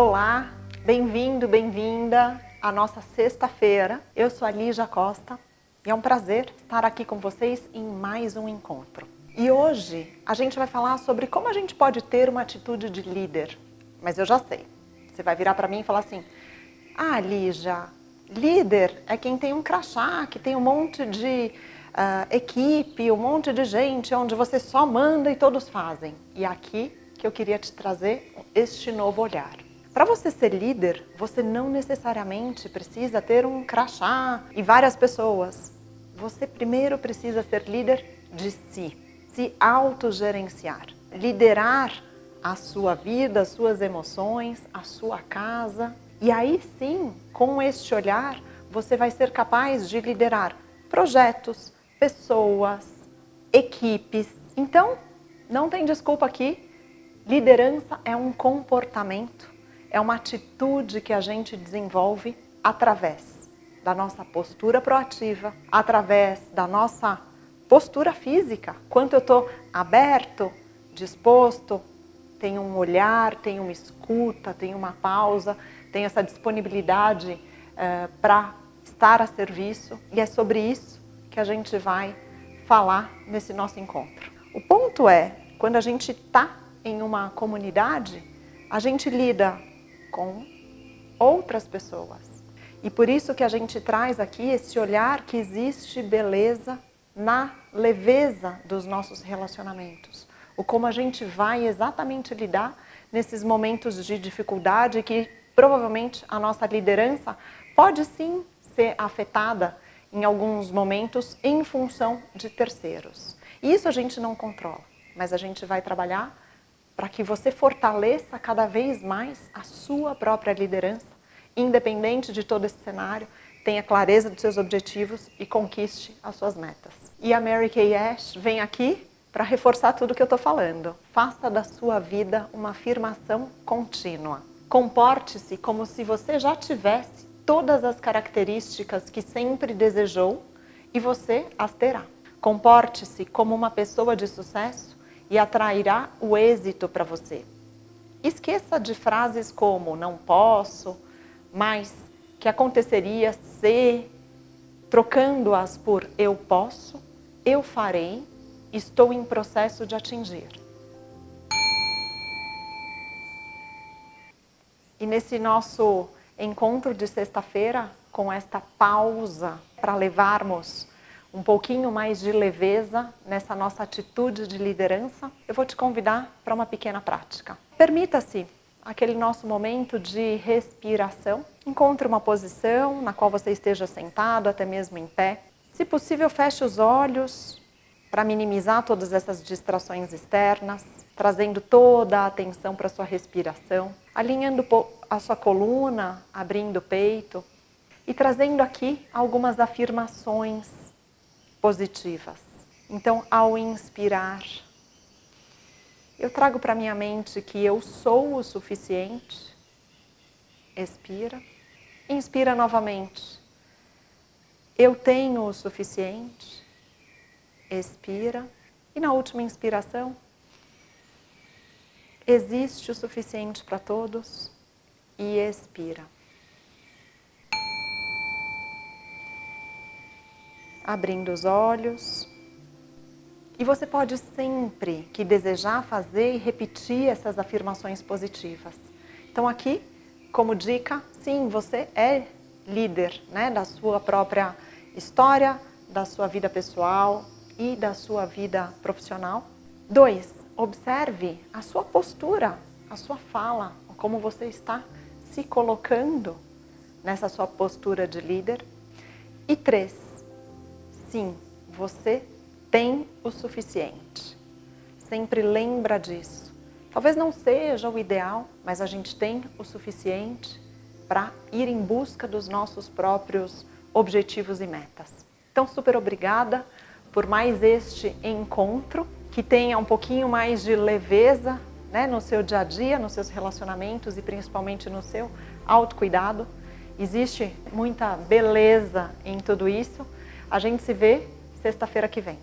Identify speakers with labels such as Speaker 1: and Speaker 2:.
Speaker 1: Olá, bem-vindo, bem-vinda à nossa sexta-feira. Eu sou a Lígia Costa e é um prazer estar aqui com vocês em mais um encontro. E hoje a gente vai falar sobre como a gente pode ter uma atitude de líder. Mas eu já sei, você vai virar para mim e falar assim, ah, Lígia, líder é quem tem um crachá, que tem um monte de uh, equipe, um monte de gente, onde você só manda e todos fazem. E aqui que eu queria te trazer este novo olhar. Para você ser líder, você não necessariamente precisa ter um crachá e várias pessoas. Você primeiro precisa ser líder de si, se autogerenciar, liderar a sua vida, as suas emoções, a sua casa. E aí sim, com este olhar, você vai ser capaz de liderar projetos, pessoas, equipes. Então, não tem desculpa aqui. Liderança é um comportamento, é uma atitude que a gente desenvolve através da nossa postura proativa, através da nossa postura física. Quanto eu estou aberto, disposto, tenho um olhar, tenho uma escuta, tenho uma pausa, tenho essa disponibilidade eh, para estar a serviço. E é sobre isso que a gente vai falar nesse nosso encontro. O ponto é, quando a gente está em uma comunidade, a gente lida com outras pessoas. E por isso que a gente traz aqui esse olhar que existe beleza na leveza dos nossos relacionamentos. O como a gente vai exatamente lidar nesses momentos de dificuldade que provavelmente a nossa liderança pode sim ser afetada em alguns momentos em função de terceiros. Isso a gente não controla, mas a gente vai trabalhar para que você fortaleça cada vez mais a sua própria liderança, independente de todo esse cenário, tenha clareza dos seus objetivos e conquiste as suas metas. E a Mary Kay Ash vem aqui para reforçar tudo que eu estou falando. Faça da sua vida uma afirmação contínua. Comporte-se como se você já tivesse todas as características que sempre desejou e você as terá. Comporte-se como uma pessoa de sucesso e atrairá o êxito para você. Esqueça de frases como não posso, mas que aconteceria se, trocando-as por eu posso, eu farei, estou em processo de atingir. E nesse nosso encontro de sexta-feira, com esta pausa para levarmos um pouquinho mais de leveza nessa nossa atitude de liderança, eu vou te convidar para uma pequena prática. Permita-se aquele nosso momento de respiração. Encontre uma posição na qual você esteja sentado, até mesmo em pé. Se possível, feche os olhos para minimizar todas essas distrações externas, trazendo toda a atenção para a sua respiração, alinhando a sua coluna, abrindo o peito e trazendo aqui algumas afirmações positivas. Então, ao inspirar, eu trago para minha mente que eu sou o suficiente. Expira. Inspira novamente. Eu tenho o suficiente. Expira. E na última inspiração, existe o suficiente para todos e expira. Abrindo os olhos. E você pode sempre que desejar fazer e repetir essas afirmações positivas. Então aqui, como dica, sim, você é líder né, da sua própria história, da sua vida pessoal e da sua vida profissional. Dois, observe a sua postura, a sua fala, como você está se colocando nessa sua postura de líder. E três, sim, você tem o suficiente. Sempre lembra disso. Talvez não seja o ideal, mas a gente tem o suficiente para ir em busca dos nossos próprios objetivos e metas. Então, super obrigada por mais este encontro, que tenha um pouquinho mais de leveza né, no seu dia a dia, nos seus relacionamentos e principalmente no seu autocuidado. Existe muita beleza em tudo isso. A gente se vê sexta-feira que vem.